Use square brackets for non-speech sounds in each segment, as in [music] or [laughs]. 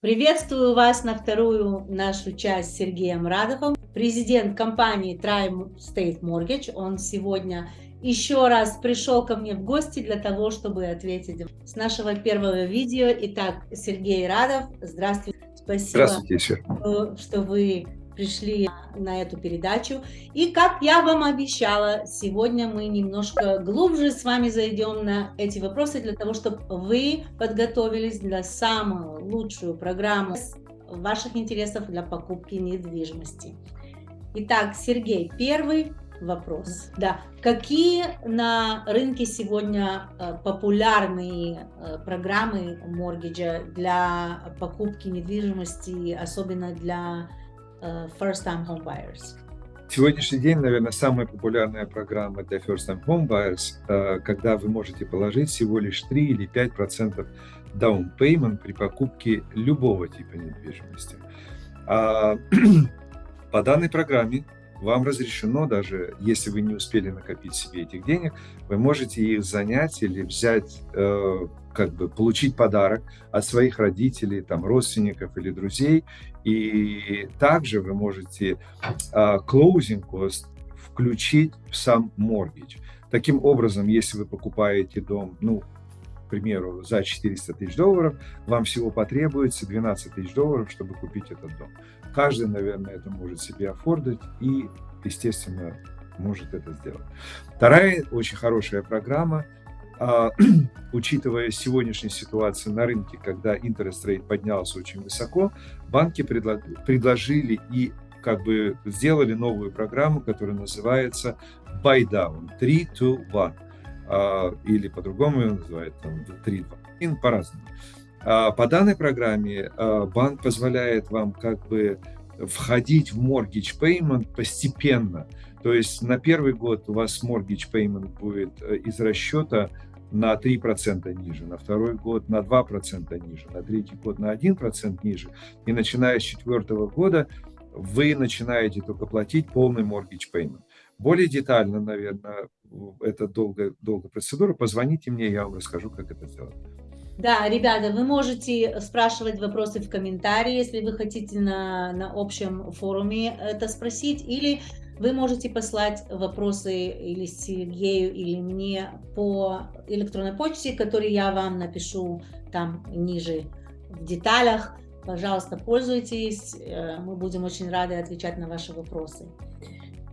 Приветствую вас на вторую нашу часть с Сергеем Радовым, президент компании Tri-State Mortgage. Он сегодня еще раз пришел ко мне в гости для того, чтобы ответить с нашего первого видео. Итак, Сергей Радов, здравствуйте. Спасибо, Здравствуйте, что вы пришли на эту передачу. И как я вам обещала, сегодня мы немножко глубже с вами зайдем на эти вопросы для того, чтобы вы подготовились для самую лучшую программу ваших интересов для покупки недвижимости. Итак, Сергей, первый вопрос. Да, какие на рынке сегодня э, популярные э, программы моргиджа для покупки недвижимости, особенно для first-time home buyers? Сегодняшний день, наверное, самая популярная программа для first-time home buyers, э, когда вы можете положить всего лишь 3 или 5 процентов down payment при покупке любого типа недвижимости. А, [clears throat] по данной программе вам разрешено, даже если вы не успели накопить себе этих денег, вы можете их занять или взять, э, как бы получить подарок от своих родителей, там, родственников или друзей. И также вы можете closing cost включить в сам mortgage. Таким образом, если вы покупаете дом, ну, к примеру, за 400 тысяч долларов, вам всего потребуется 12 тысяч долларов, чтобы купить этот дом. Каждый, наверное, это может себе офордать и, естественно, может это сделать. Вторая очень хорошая программа, а, [clears throat] учитывая сегодняшнюю ситуацию на рынке, когда интерес рейт поднялся очень высоко, банки предло предложили и как бы сделали новую программу, которая называется Buy Down 3 to 1 а, или по-другому ее называют там 3 2 по-разному. А, по данной программе а, банк позволяет вам как бы входить в mortgage payment постепенно. То есть на первый год у вас mortgage payment будет э, из расчета на 3% ниже, на второй год на 2% ниже, на третий год на 1% ниже. И начиная с четвертого года вы начинаете только платить полный mortgage payment. Более детально, наверное, это долгая, долгая процедура. Позвоните мне, я вам расскажу, как это сделать. Да, ребята, вы можете спрашивать вопросы в комментарии, если вы хотите на, на общем форуме это спросить, или вы можете послать вопросы или Сергею, или мне по электронной почте, которую я вам напишу там ниже в деталях. Пожалуйста, пользуйтесь, э, мы будем очень рады отвечать на ваши вопросы.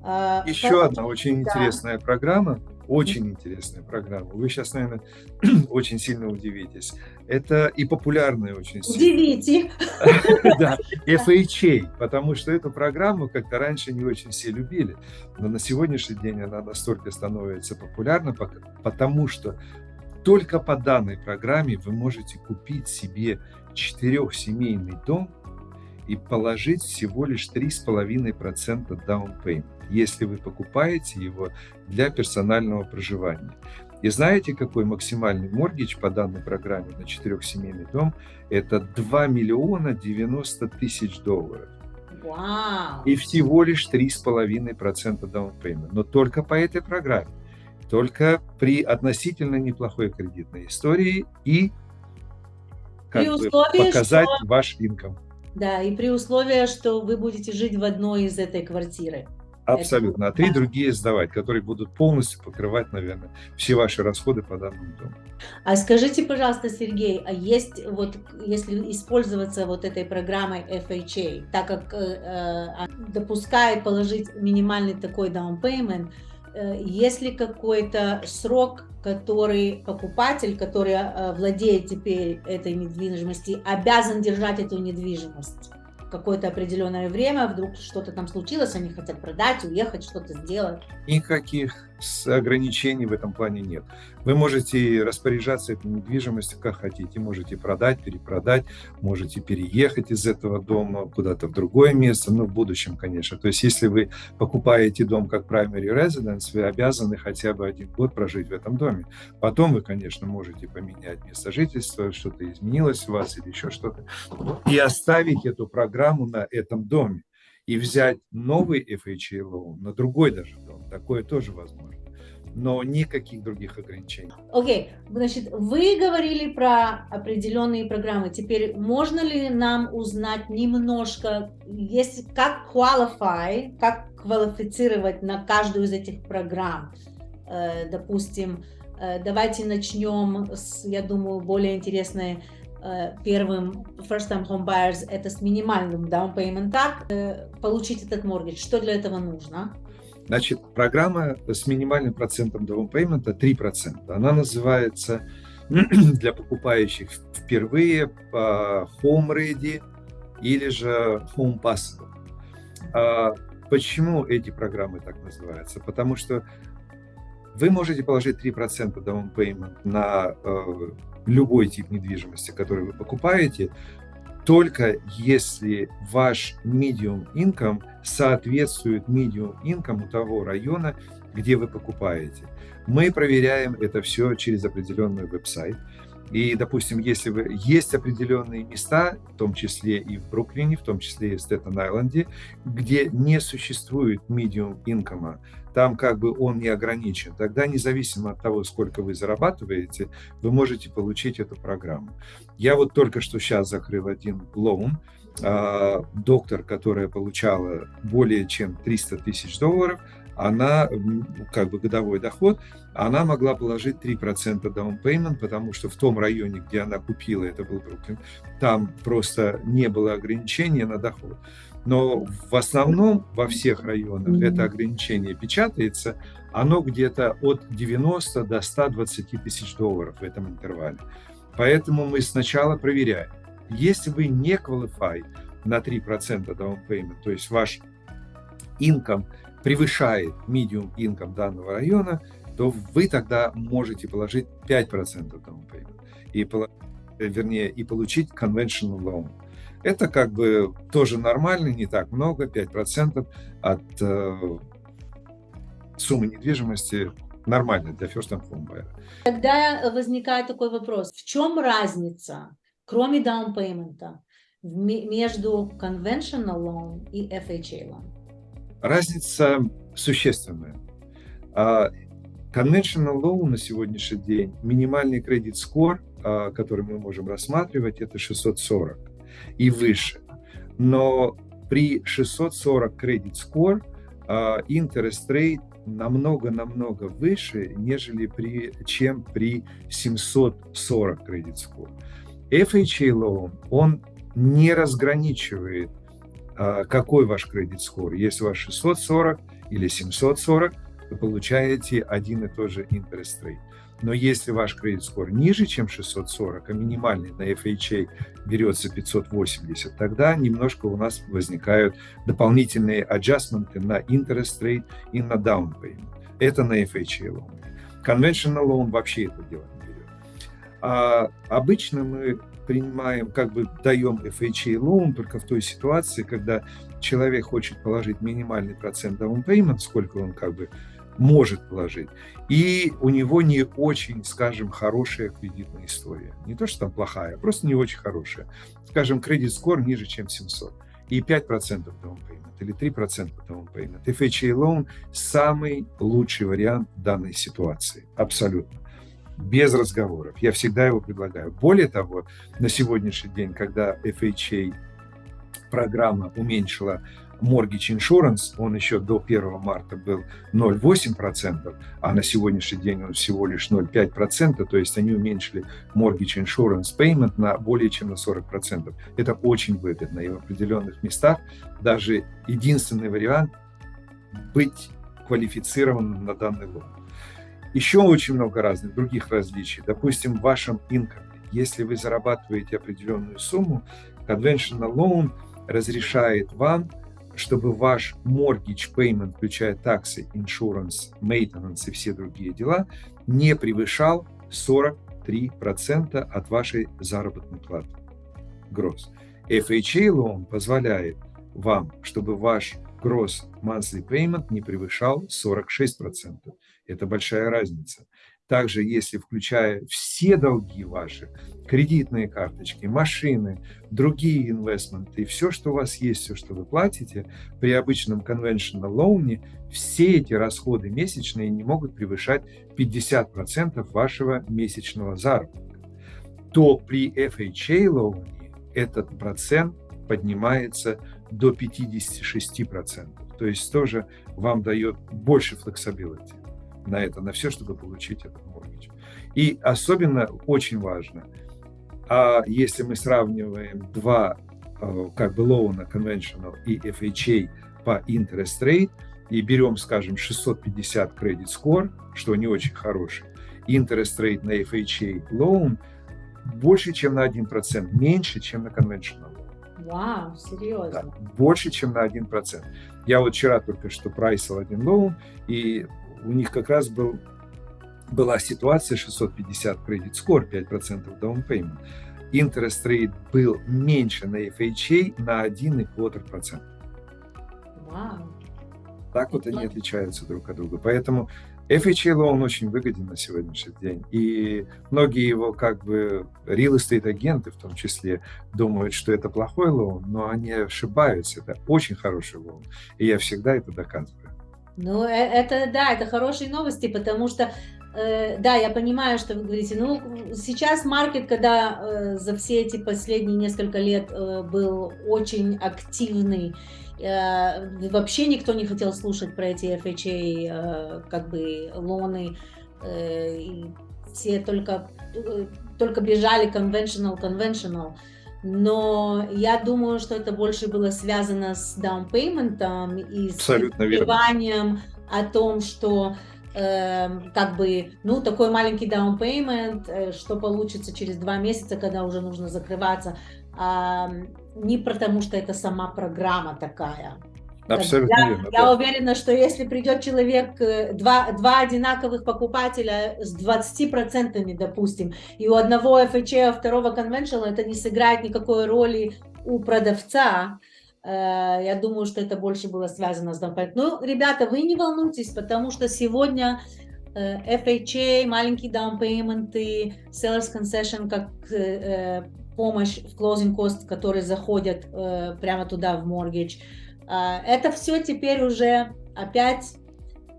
А, Еще одна очень да. интересная программа, очень интересная программа. Вы сейчас, наверное, [clears throat] очень сильно удивитесь. Это и популярная очень сильно. Удивите. [laughs] Да, [laughs] FHA, потому что эту программу как-то раньше не очень все любили. Но на сегодняшний день она настолько становится популярна, потому что только по данной программе вы можете купить себе четырехсемейный дом и положить всего лишь 3,5% down payment, если вы покупаете его для персонального проживания. И знаете, какой максимальный моргич по данной программе на четырехсемейный дом? Это 2 миллиона 90 тысяч долларов. Wow. И всего лишь 3,5% down payment. Но только по этой программе. Только при относительно неплохой кредитной истории и как при бы, условии, показать что... ваш инком. Да, и при условии, что вы будете жить в одной из этой квартиры. Абсолютно. А три другие сдавать, которые будут полностью покрывать, наверное, все ваши расходы по данному дому. А скажите, пожалуйста, Сергей, а есть вот, если использоваться вот этой программой FHA, так как э, э, допускает положить минимальный такой down payment, э, есть ли какой-то срок, который покупатель, который э, владеет теперь этой недвижимостью, обязан держать эту недвижимость? какое-то определенное время, вдруг что-то там случилось, они хотят продать, уехать, что-то сделать. Никаких ограничений в этом плане нет. Вы можете распоряжаться этой недвижимостью как хотите. Можете продать, перепродать, можете переехать из этого дома куда-то в другое место, ну, в будущем, конечно. То есть, если вы покупаете дом как primary residence, вы обязаны хотя бы один год прожить в этом доме. Потом вы, конечно, можете поменять место жительства, что-то изменилось у вас или еще что-то, и оставить эту программу на этом доме и взять новый FHA loan на другой даже. Такое тоже возможно. но никаких других ограничений. Окей, okay. значит, вы говорили про определенные программы. Теперь можно ли нам узнать немножко, есть, как qualify, как квалифицировать на каждую из этих программ? Э, допустим, э, давайте начнем с, я думаю, более интересной э, первым first time home buyers это с минимальным down payment так получить этот mortgage что для этого нужно Значит, программа с минимальным процентом payment 3%. Она называется [clears throat] для покупающих впервые по Home Ready или же Home Possible. А почему эти программы так называются? Потому что вы можете положить 3% down payment на э, любой тип недвижимости, который вы покупаете, только если ваш medium income соответствует medium income того района, где вы покупаете. Мы проверяем это все через определенный веб-сайт. И, допустим, если вы, есть определенные места, в том числе и в Бруклине, в том числе и в Стеттен-Айленде, где не существует income, там как бы он не ограничен, тогда независимо от того, сколько вы зарабатываете, вы можете получить эту программу. Я вот только что сейчас закрыл один лоун, а, доктор, которая получала более чем 300 тысяч долларов, она, как бы годовой доход, она могла положить 3% down payment, потому что в том районе, где она купила, это был Бруклин, там просто не было ограничения на доход. Но в основном во всех районах это ограничение печатается, оно где-то от 90 до 120 тысяч долларов в этом интервале. Поэтому мы сначала проверяем. Если вы не qualify на 3% down payment, то есть ваш income превышает medium income данного района, то вы тогда можете положить 5% down payment, и, вернее, и получить conventional loan. Это как бы тоже нормально, не так много, 5% от э, суммы недвижимости нормально для first time home buyer. Тогда возникает такой вопрос, в чем разница, кроме down payment, между conventional loan и FHA loan? Разница существенная. А, conventional loan на сегодняшний день, минимальный кредит score, а, который мы можем рассматривать, это 640 и выше. Но при 640 кредит score interest rate намного-намного выше, нежели при, чем при 740 кредит score. FHA loan, он не разграничивает, а, какой ваш кредит score. Если у вас 640 или 740, вы получаете один и тот же interest rate. Но если ваш кредит скор ниже, чем 640, а минимальный на FHA берется 580, тогда немножко у нас возникают дополнительные аджастменты на interest rate и на down payment. Это на FHA loan. Conventional loan вообще это дело. А обычно мы принимаем, как бы даем FHA loan только в той ситуации, когда человек хочет положить минимальный процент down payment, сколько он как бы может положить. И у него не очень, скажем, хорошая кредитная история. Не то, что там плохая, просто не очень хорошая. Скажем, кредит скор ниже, чем 700. И 5% down payment или 3% down payment. FHA loan – самый лучший вариант данной ситуации. Абсолютно. Без разговоров. Я всегда его предлагаю. Более того, на сегодняшний день, когда FHA программа уменьшила Mortgage Insurance, он еще до 1 марта был 0,8%, а на сегодняшний день он всего лишь 0,5%, то есть они уменьшили Mortgage Insurance Payment на более чем на 40%. Это очень выгодно, и в определенных местах даже единственный вариант быть квалифицированным на данный лон. Еще очень много разных других различий. Допустим, в вашем инкоме, если вы зарабатываете определенную сумму, Conventional Loan разрешает вам чтобы ваш mortgage payment, включая таксы, insurance, maintenance и все другие дела, не превышал 43% от вашей заработной платы. Gross. FHA loan позволяет вам, чтобы ваш gross monthly payment не превышал 46%. Это большая разница. также если включая все долги ваши, кредитные карточки, машины, другие инвестменты все, что у вас есть, все, что вы платите, при обычном conventional loan, все эти расходы месячные не могут превышать 50% вашего месячного заработка, то при FHA loan этот процент поднимается до 56%. То есть тоже вам дает больше flexibility на это, на все, чтобы получить этот mortgage. И особенно очень важно, а если мы сравниваем два э, как бы лоуна conventional и FHA по interest rate и берем, скажем, 650 credit score, что не очень хороший, interest rate на FHA loan больше, чем на 1%, меньше, чем на conventional. Вау, серьезно? Да, больше, чем на 1%. Я вот вчера только что прайсил один лоун, и у них как раз был, была ситуация 650 кредит score, 5% down payment. Interest rate был меньше на FHA на 1,25%. Вау. Так вот они отличаются друг от друга. Поэтому FHA loan очень выгоден на сегодняшний день. И многие его как бы real estate агенты в том числе думают, что это плохой лоун, но они ошибаются. Это очень хороший лоун. И я всегда это доказываю. Ну, э, это да, это хорошие новости, потому что э, да, я понимаю, что вы говорите. Ну, сейчас маркет, когда э, за все эти последние несколько лет был очень активный, Э, вообще никто не хотел слушать про эти FHA, э, как бы, лоны. Э, все только, только бежали conventional, conventional. Но я думаю, что это больше было связано с payment и с пониманием о том, что э, как бы, ну, такой маленький payment, э, что получится через два месяца, когда уже нужно закрываться не потому, что это сама программа такая. Абсолютно я, верно. Я да. уверена, что если придет человек, э, два, два одинаковых покупателя с 20%, допустим, и у одного FHA, а второго conventional, это не сыграет никакой роли у продавца, э, я думаю, что это больше было связано с down Ну, ребята, вы не волнуйтесь, потому что сегодня э, FHA, маленькие down payment, sellers concession, как помощь в closing cost, которые заходят прямо туда в mortgage. Э, это все теперь уже опять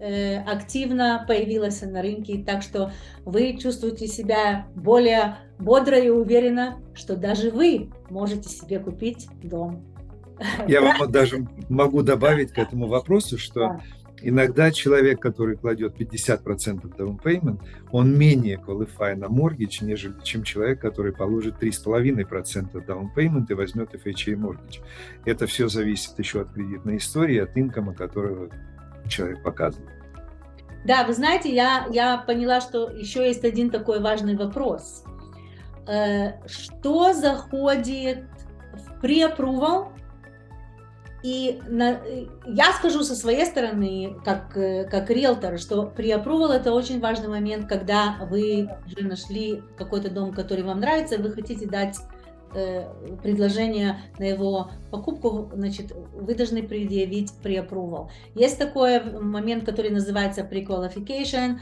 э, активно появилось на рынке, так что вы чувствуете себя более бодро и уверенно, что даже вы можете себе купить дом. Я вам даже могу добавить к этому вопросу, что да. Иногда человек, который кладет 50% down payment, он менее qualify на mortgage, нежели чем человек, который положит 3,5% down payment и возьмет FHA mortgage. Это все зависит еще от кредитной истории, от инкома, которого человек показывает. Да, вы знаете, я, я поняла, что еще есть один такой важный вопрос. Э, что заходит в pre-approval и на, я скажу со своей стороны, как, э, как риэлтор, что при approval это очень важный момент, когда вы уже нашли какой-то дом, который вам нравится, вы хотите дать э, предложение на его покупку, значит, вы должны предъявить при approval. Есть такой момент, который называется pre-qualification,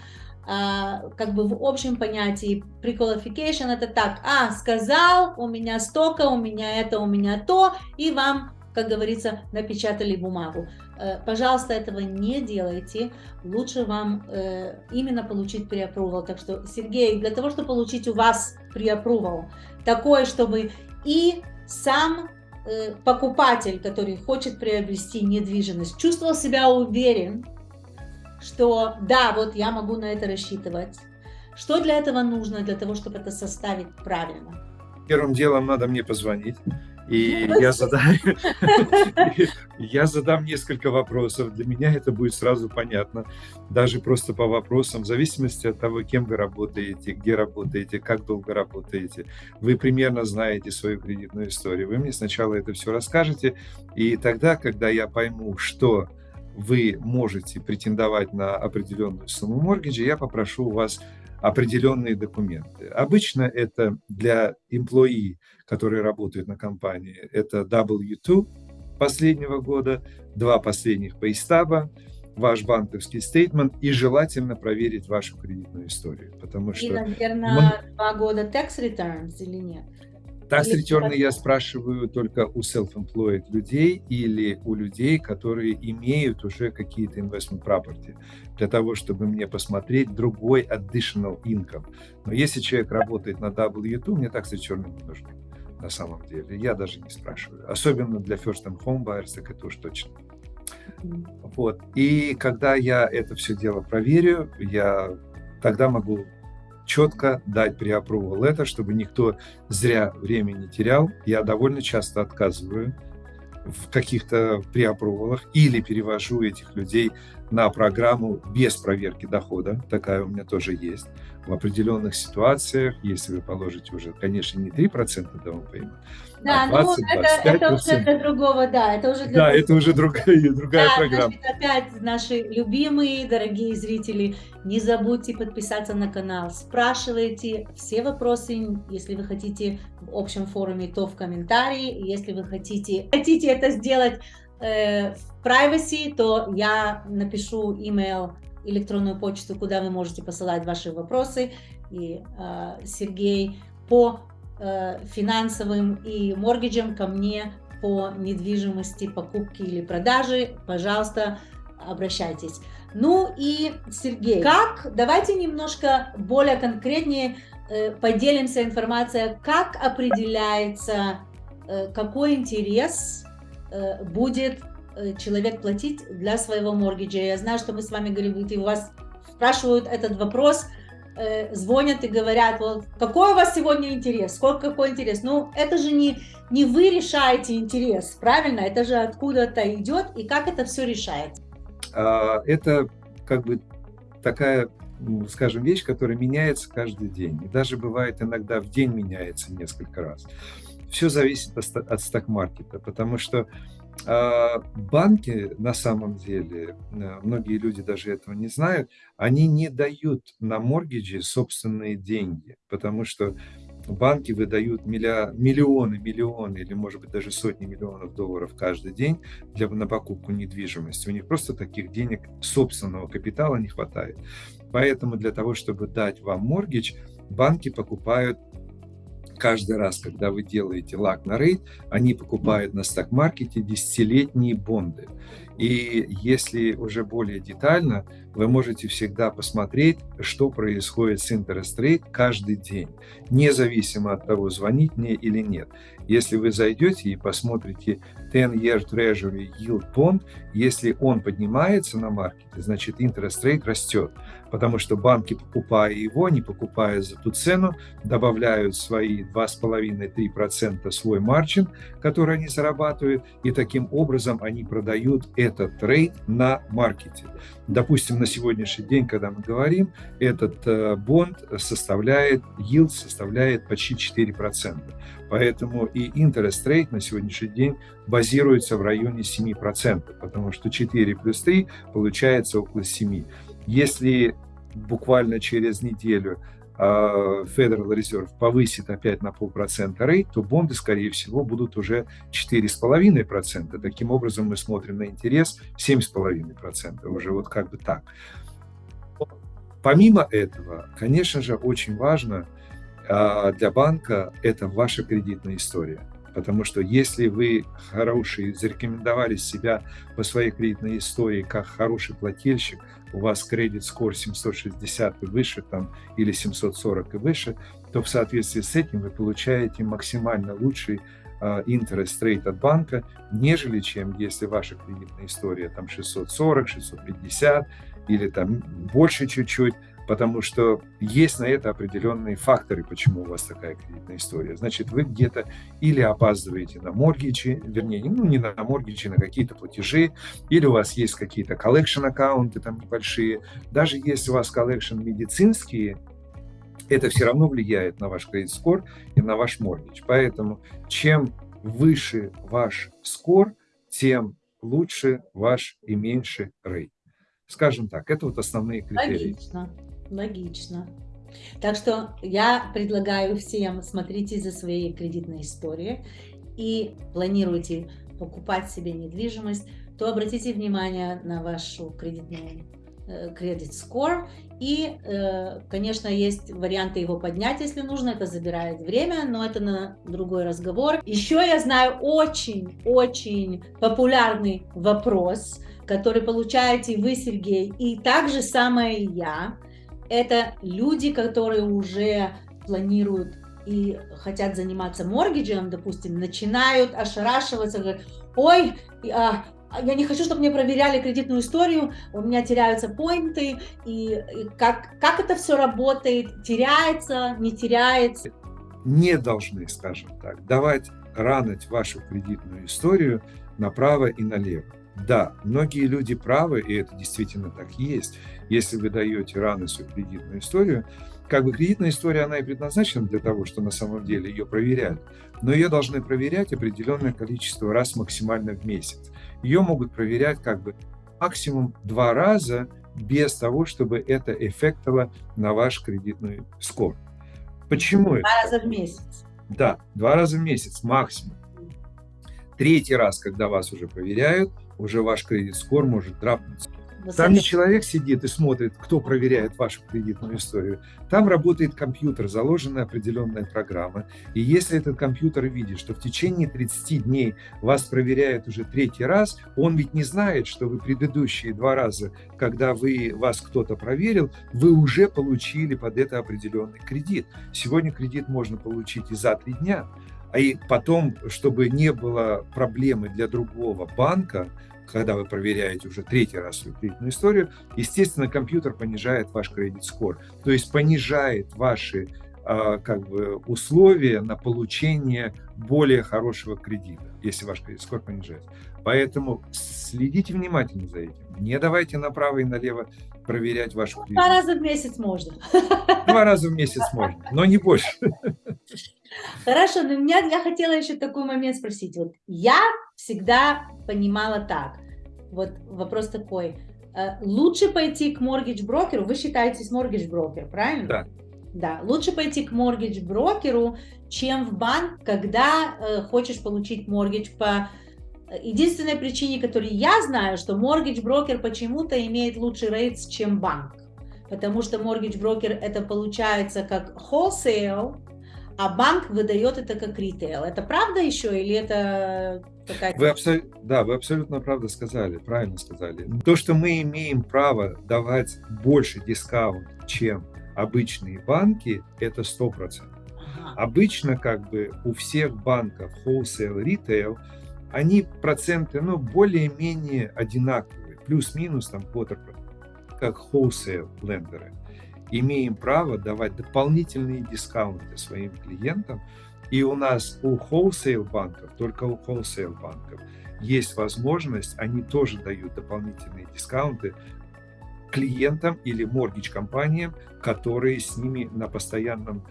Uh, как бы в общем понятии pre-qualification это так, а, сказал, у меня столько, у меня это, у меня то, и вам как говорится, напечатали бумагу. Э, пожалуйста, этого не делайте. Лучше вам э, именно получить преапрувал. Так что, Сергей, для того, чтобы получить у вас преапрувал, такой, чтобы и сам э, покупатель, который хочет приобрести недвижимость, чувствовал себя уверен, что да, вот я могу на это рассчитывать. Что для этого нужно, для того, чтобы это составить правильно? Первым делом надо мне позвонить и я задам, [laughs] я задам несколько вопросов. Для меня это будет сразу понятно. Даже просто по вопросам, в зависимости от того, кем вы работаете, где работаете, как долго работаете. Вы примерно знаете свою кредитную историю. Вы мне сначала это все расскажете. И тогда, когда я пойму, что вы можете претендовать на определенную сумму моргиджа, я попрошу у вас определенные документы. Обычно это для employee, которые работают на компании, это W2 последнего года, два последних пейстаба, ваш банковский стейтмент и желательно проверить вашу кредитную историю, потому что... И, наверное, два года tax returns или нет? Tax return я спрашиваю только у self-employed людей или у людей, которые имеют уже какие-то investment property, для того, чтобы мне посмотреть другой additional income. Но если человек работает на W2, мне tax return не нужны на самом деле. Я даже не спрашиваю. Особенно для first time home buyers, так это уж точно. Вот. И когда я это все дело проверю, я тогда могу четко дать преапрувал это, чтобы никто зря время не терял. Я довольно часто отказываю в каких-то преапрувалах или перевожу этих людей на программу без проверки дохода. Такая у меня тоже есть. В определенных ситуациях, если вы положите уже, конечно, не 3% down payment, да, а 20, ну это, это уже для другого, да, это уже для Да, другого. это уже другая, [laughs] другая да, программа. Значит, опять наши любимые, дорогие зрители, не забудьте подписаться на канал, спрашивайте все вопросы, если вы хотите в общем форуме, то в комментарии, если вы хотите, хотите это сделать в privacy, то я напишу email, электронную почту, куда вы можете посылать ваши вопросы, и э, Сергей по Э, финансовым и моргиджем ко мне по недвижимости, покупки или продажи, пожалуйста, обращайтесь. Ну и, Сергей, как, давайте немножко более конкретнее э, поделимся информацией, как определяется, э, какой интерес будет э, человек платить для своего моргиджа. Я знаю, что мы с вами говорили, у вас спрашивают этот вопрос, э, звонят и говорят, вот, какой у вас сегодня интерес, сколько какой интерес. Ну, это же не, не вы решаете интерес, правильно? Это же откуда-то идет, и как это все решается? А, это как бы такая скажем, вещь, которая меняется каждый день. И даже бывает иногда в день меняется несколько раз. Все зависит от сток-маркета, потому что а, банки, на самом деле, э, многие люди даже этого не знают, они не дают на моргиджи собственные деньги, потому что банки выдают миллионы, миллионы или, может быть, даже сотни миллионов долларов каждый день для, на покупку недвижимости. У них просто таких денег собственного капитала не хватает. Поэтому для того, чтобы дать вам моргидж, банки покупают каждый раз, когда вы делаете лак на рейд, они покупают на сток-маркете десятилетние бонды. И если уже более детально, вы можете всегда посмотреть, что происходит с interest rate каждый день, независимо от того, звонить мне или нет. Если вы зайдете и посмотрите 10-year Treasury Yield Bond, если он поднимается на маркете, значит interest rate растет, потому что банки, покупая его, не покупая за ту цену, добавляют свои 2,5-3% свой марчин, который они зарабатывают, и таким образом они продают этот трейд на маркете. Допустим, на сегодняшний день, когда мы говорим, этот э, бонд составляет, yield составляет почти 4%. Поэтому и interest rate на сегодняшний день базируется в районе 7%, потому что 4 плюс 3 получается около 7. Если буквально через неделю а, Federal Reserve повысит опять на полпроцента рейд, то бонды, скорее всего, будут уже 4,5%. Таким образом, мы смотрим на интерес 7,5%, уже вот как бы так. Помимо этого, конечно же, очень важно а, для банка это ваша кредитная история. Потому что если вы хороший, зарекомендовали себя по своей кредитной истории как хороший плательщик, у вас кредит скор 760 и выше там, или 740 и выше, то в соответствии с этим вы получаете максимально лучший а, interest rate от банка, нежели чем если ваша кредитная история там 640, 650 или там больше чуть-чуть, потому что есть на это определенные факторы, почему у вас такая кредитная история. Значит, вы где-то или опаздываете на mortgage и, вернее, ну не на mortgage и, на какие-то платежи, или у вас есть какие-то collection account ы там небольшие. Даже если у вас collection медицинские, это все равно влияет на ваш credit score и на ваш mortgage. Поэтому чем выше ваш score, тем лучше ваш и меньше рейд. Скажем так, это вот основные критерии. Логично. Логично. Так что я предлагаю всем смотрите за своей кредитной историей и планируйте покупать себе недвижимость то обратите внимание на вашу кредитную кредит score. И, э, конечно, есть варианты его поднять, если нужно. Это забирает время, но это на другой разговор. Еще я знаю очень-очень популярный вопрос, который получаете вы, Сергей, и также самое я. Это люди, которые уже планируют и хотят заниматься моргиджем, допустим, начинают ошарашиваться, говорят, ой, а, я не хочу, чтобы мне проверяли кредитную историю, у меня теряются поинты, и, и как, как это все работает, теряется, не теряется. Не должны, скажем так, давать ранить вашу кредитную историю направо и налево. Да, многие люди правы, и это действительно так есть. Если вы даете рано свою кредитную историю, как бы кредитная история, она и предназначена для того, что на самом деле ее проверяют, но ее должны проверять определенное количество раз максимально в месяц. Ее могут проверять как бы максимум два раза без того, чтобы это эффектило на ваш кредитный скор. Почему два это? Два раза в месяц. Да, два раза в месяц максимум. Третий раз, когда вас уже проверяют, уже ваш кредит-скор может драпнуться там не человек сидит и смотрит, кто проверяет вашу кредитную историю. Там работает компьютер, заложена определенная программа. И если этот компьютер видит, что в течение 30 дней вас проверяют уже третий раз, он ведь не знает, что вы предыдущие два раза, когда вы, вас кто-то проверил, вы уже получили под это определенный кредит. Сегодня кредит можно получить и за три дня. А и потом, чтобы не было проблемы для другого банка, когда вы проверяете уже третий раз свою кредитную историю, естественно, компьютер понижает ваш кредит-скор, то есть понижает ваши а, как бы условия на получение более хорошего кредита, если ваш кредит-скор понижается. Поэтому следите внимательно за этим. Не давайте направо и налево проверять вашу кредит. Два раза в месяц можно. Два раза в месяц можно, но не больше. [laughs] Хорошо, но меня, я хотела еще такой момент спросить. Вот я всегда понимала так. Вот вопрос такой. Э, лучше пойти к моргидж-брокеру, вы считаетесь моргидж-брокер, правильно? Да. Да, лучше пойти к моргидж-брокеру, чем в банк, когда э, хочешь получить моргидж по единственной причине, которую я знаю, что моргидж-брокер почему-то имеет лучший рейтс, чем банк. Потому что моргидж-брокер это получается как wholesale, а банк выдает это как ритейл. Это правда еще или это какая-то... Вы абсол... Да, вы абсолютно правда сказали, правильно сказали. То, что мы имеем право давать больше дискаунт, чем обычные банки, это 100%. Ага. Обычно как бы у всех банков wholesale, retail, они проценты, ну, более-менее одинаковые, плюс-минус там quarter, как wholesale лендеры имеем право давать дополнительные дискаунты своим клиентам. И у нас у wholesale банков, только у wholesale банков, есть возможность, они тоже дают дополнительные дискаунты клиентам или моргич компаниям, которые с ними на постоянном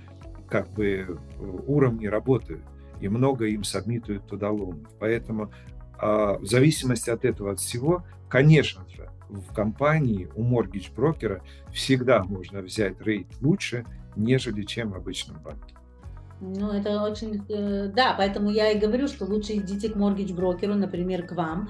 как бы уровне работают и много им сабмитуют туда лонов. Поэтому а, в зависимости от этого от всего, конечно же, в компании у mortgage брокера всегда можно взять рейд лучше, нежели чем в обычном банке. Ну, это очень... Э, да, поэтому я и говорю, что лучше идите к mortgage брокеру, например, к вам,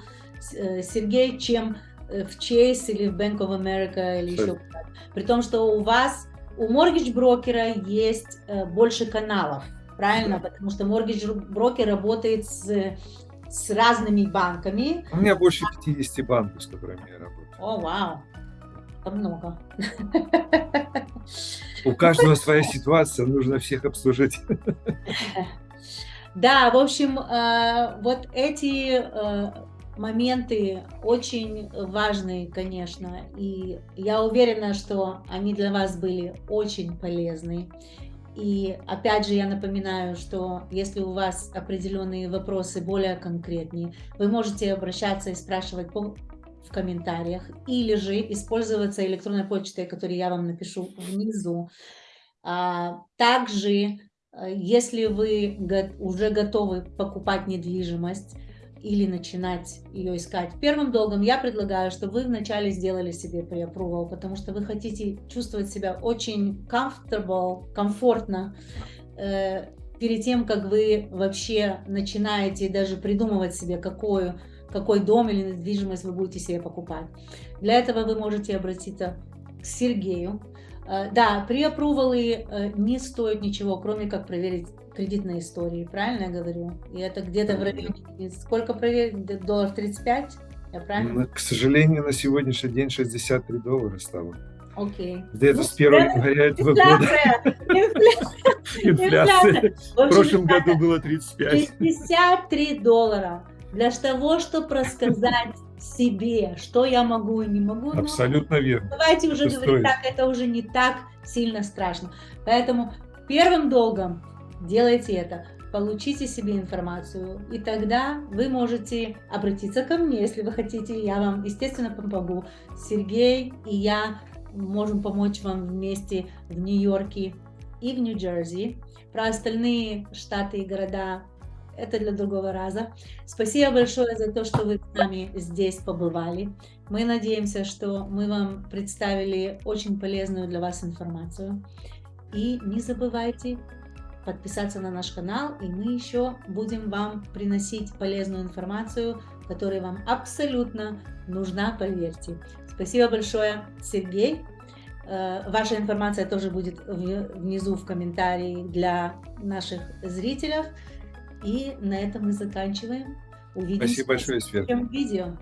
э, Сергей, чем э, в Chase или в Bank of America или еще куда-то. При том, что у вас, у mortgage брокера есть больше каналов, правильно? Да. Потому что mortgage брокер работает с, с разными банками. У меня больше 50 банков, с которыми я работаю. О, вау, это много. У каждого своя ситуация, нужно всех обслужить. Да, в общем, э, вот эти э, моменты очень важные, конечно, и я уверена, что они для вас были очень полезны. И опять же я напоминаю, что если у вас определенные вопросы более конкретнее, вы можете обращаться и спрашивать в комментариях или же использоваться электронной почтой, которую я вам напишу внизу. А, также, э, если вы уже готовы покупать недвижимость или начинать ее искать первым долгом, я предлагаю, чтобы вы вначале сделали себе pre потому что вы хотите чувствовать себя очень comfortable, комфортно, э, перед тем, как вы вообще начинаете даже придумывать себе, какую какой дом или недвижимость вы будете себе покупать. Для этого вы можете обратиться к Сергею. Э, да, при апрувале э, не стоит ничего, кроме как проверить кредитные истории, правильно я говорю? И это где-то в районе, сколько проверить, доллар 35, я правильно? К сожалению, на сегодняшний день 63 доллара стало. Окей. Где-то ну, с 1 января этого года. Инфляция. В прошлом году было 35. 63 доллара для того, чтобы рассказать себе, что я могу и не могу. Абсолютно верно. Давайте уже говорить так, это уже не так сильно страшно. Поэтому первым долгом делайте это. Получите себе информацию, и тогда вы можете обратиться ко мне, если вы хотите. Я вам, естественно, помогу. Сергей и я можем помочь вам вместе в Нью-Йорке и в Нью-Джерси. Про остальные штаты и города это для другого раза. Спасибо большое за то, что вы с нами здесь побывали. Мы надеемся, что мы вам представили очень полезную для вас информацию. И не забывайте подписаться на наш канал, и мы еще будем вам приносить полезную информацию, которая вам абсолютно нужна, поверьте. Спасибо большое, Сергей. Э, ваша информация тоже будет внизу в комментарии для наших зрителей. И на этом мы заканчиваем. Увидимся Спасибо большое, в следующем видео.